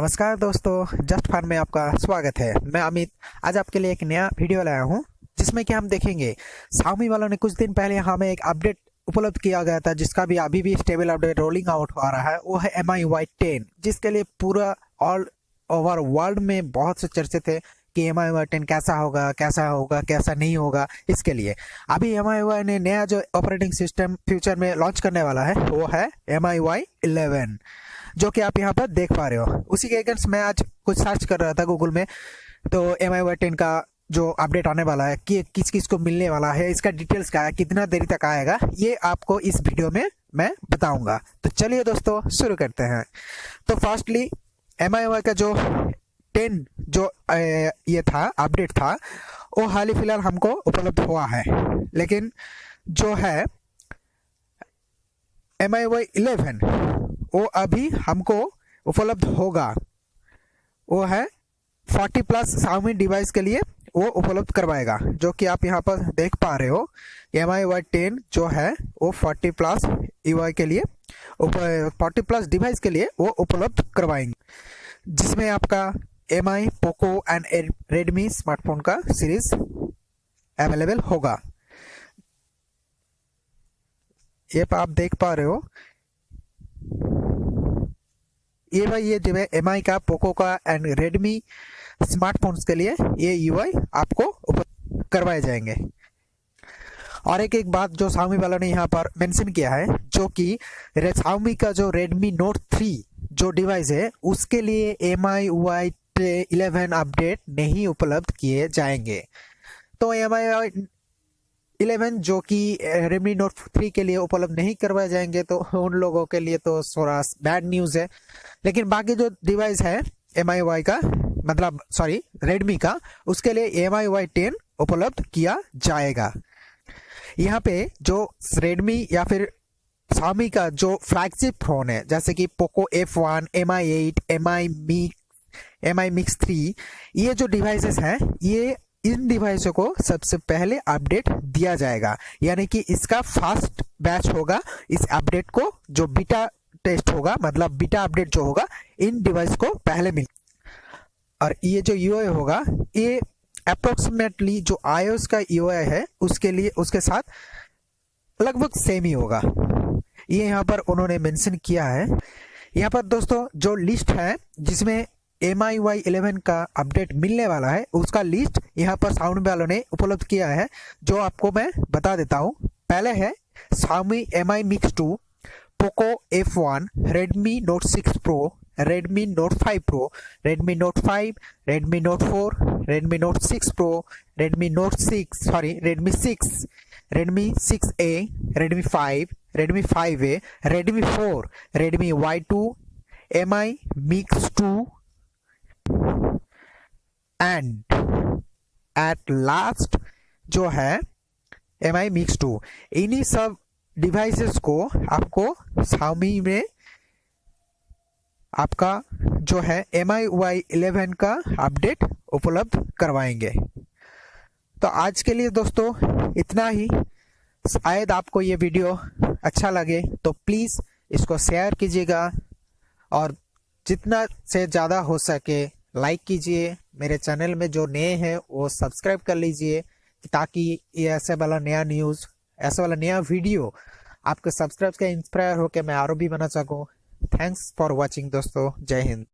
नमस्कार दोस्तों जस्ट फार में आपका स्वागत है। मैं अमित, आज आपके लिए एक नया वीडियो लाया हूँ, जिसमें कि हम देखेंगे साउमी वालों ने कुछ दिन पहले हमें एक अपडेट उपलब्ध किया गया था, जिसका भी अभी भी स्टेबल अपडेट रोलिंग आउट हो रहा है, वो है एम आई वाई टेन जिसके लिए पूरा ऑल ओवर वर्ल्ड में बहुत से चर्चे थे कि एम आई वाई टेन कैसा होगा कैसा होगा, कैसा नहीं होगा, इसके लिए। अभी एम आई वाई ने नया जो ऑपरेटिंग सिस्टम फ्यूचर में लॉन्च करने वाला है, वो है एम आई वाई इलेवन जो कि आप यहाँ पर देख पा रहे हो। उसी के अगेंस्ट मैं आज कुछ सर्च कर रहा था गूगल में। तो एम आई वाई टेन का जो अपडेट आने वाला है, कि किस किस को मिलने वाला है, इसका डिटेल्स क्या है, कितना देरी तक आएगा, ये आपको इस वीडियो में मैं बताऊँगा। तो चलिए दोस्तों, शुरू करते हैं। तो फर्स्टली एम का जो टेन जो ये था अपडेट था, वो हाल ही फ़िलहाल हमको उपलब्ध हुआ है। लेकिन जो है एम आई वाई इलेवन वो अभी हमको उपलब्ध होगा। वो है 40 प्लस साउमी डिवाइस के लिए वो उपलब्ध करवाएगा, जो कि आप यहाँ पर देख पा रहे हो। एम आई वाई टेन जो है, वो 40 प्लस यू के लिए फोर्टी प्लस डिवाइस के लिए वो उपलब्ध करवाएँगे। जिसमें आपका M I Poco and Redmi smartphone का सीरीज़ अवेलेबल होगा। ये आप देख पा रहे हो। ये भाई ये जो है एम का पोको का एंड रेडमी स्मार्टफोन्स के लिए ये UI आपको करवाए जाएँगे। और एक एक बात जो साउमी वालों ने यहाँ पर मेंशन किया है, जो कि साउमी का जो रेडमी नोट थ्री जो डिवाइस है, उसके लिए M I Y eleven update नहीं उपलब्ध किए जाएँगे। तो एम आई इलेवन, जो कि रेडमी नोट थ्री के लिए उपलब्ध नहीं करवाए जाएँगे तो उन लोगों के लिए तो थोड़ा बैड न्यूज़ है। लेकिन बाकी जो डिवाइस है एम आई वाई का मतलब सॉरी रेडमी का, उसके लिए एम आई वाई टेन उपलब्ध किया जाएगा। यहाँ पे जो रेडमी या फिर स्वामी का जो फ्लैगशिप फ़ोन है, जैसे कि Poco F one M I eight M I mix M I mix three ये जो डिवाइसेस हैं, ये इन डिवाइसों को सबसे पहले अपडेट दिया जाएगा। यानी कि इसका फास्ट बैच होगा, इस अपडेट को जो बीटा टेस्ट होगा मतलब बीटा अपडेट जो होगा, इन डिवाइस को पहले मिल और ये जो यू होगा, ये अप्रोक्सीमेटली जो आयोस का यू है, उसके लिए, उसके साथ लगभग सेम ही होगा। ये यहाँ पर उन्होंने मेंशन किया है। यहाँ पर दोस्तों, जो लिस्ट है, जिसमें एम आई वाई इलेवन का अपडेट मिलने वाला है। उसका लिस्ट यहाँ पर साउंड वालों ने उपलब्ध किया है, जो आपको मैं बता देता हूँ। पहले है Xiaomi M I mix two Poco F one Redmi Note six Pro Redmi Note five Pro Redmi Note five Redmi Note four Redmi Note six Pro Redmi Note six sorry Redmi six Redmi six A Redmi five Redmi five A Redmi four Redmi Y two M I mix two and at last जो है M I mix to इन्हीं सब devices को आपको सामी में आपका जो है एम आई वाई इलेवन का अपडेट उपलब्ध करवाएँगे। तो आज के लिए दोस्तों, इतना ही। शायद आपको ये वीडियो अच्छा लगे तो प्लीज़ इसको शेयर कीजिएगा और जितना से ज़्यादा हो सके लाइक कीजिए। मेरे चैनल में जो नए हैं, वो सब्सक्राइब कर लीजिए, ताकि ये ऐसे वाला नया न्यूज़ ऐसा वाला नया वीडियो आपके सब्सक्राइब का इंस्पायर होकर मैं आरोप भी बना सकूँ। थैंक्स फॉर वॉचिंग दोस्तों। जय हिंद।